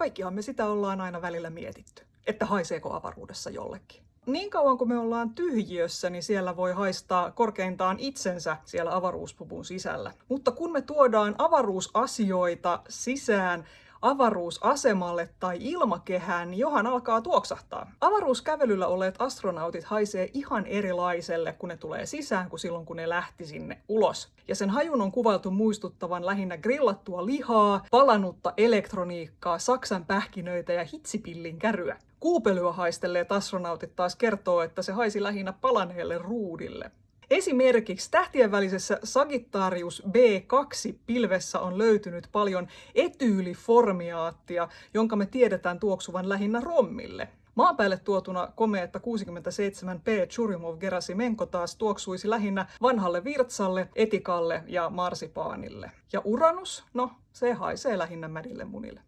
Kaikkihan me sitä ollaan aina välillä mietitty, että haiseeko avaruudessa jollekin. Niin kauan kuin me ollaan tyhjiössä, niin siellä voi haistaa korkeintaan itsensä siellä avaruuspupun sisällä. Mutta kun me tuodaan avaruusasioita sisään avaruusasemalle tai ilmakehään, niin johan alkaa tuoksahtaa. Avaruuskävelyllä olleet astronautit haisee ihan erilaiselle, kun ne tulee sisään, kuin silloin, kun ne lähti sinne ulos. Ja sen hajun on kuvailtu muistuttavan lähinnä grillattua lihaa, palanutta elektroniikkaa, saksan pähkinöitä ja hitsipillin käryä. Kuupelyä haistelleet astronautit taas kertoo, että se haisi lähinnä palaneelle ruudille. Esimerkiksi tähtien välisessä Sagittarius B2-pilvessä on löytynyt paljon etyyliformiaattia, jonka me tiedetään tuoksuvan lähinnä rommille. Maan päälle tuotuna komeetta 67P Churyumov-Gerasimenko taas tuoksuisi lähinnä vanhalle virtsalle, etikalle ja marsipaanille. Ja Uranus? No, se haisee lähinnä mädille munille.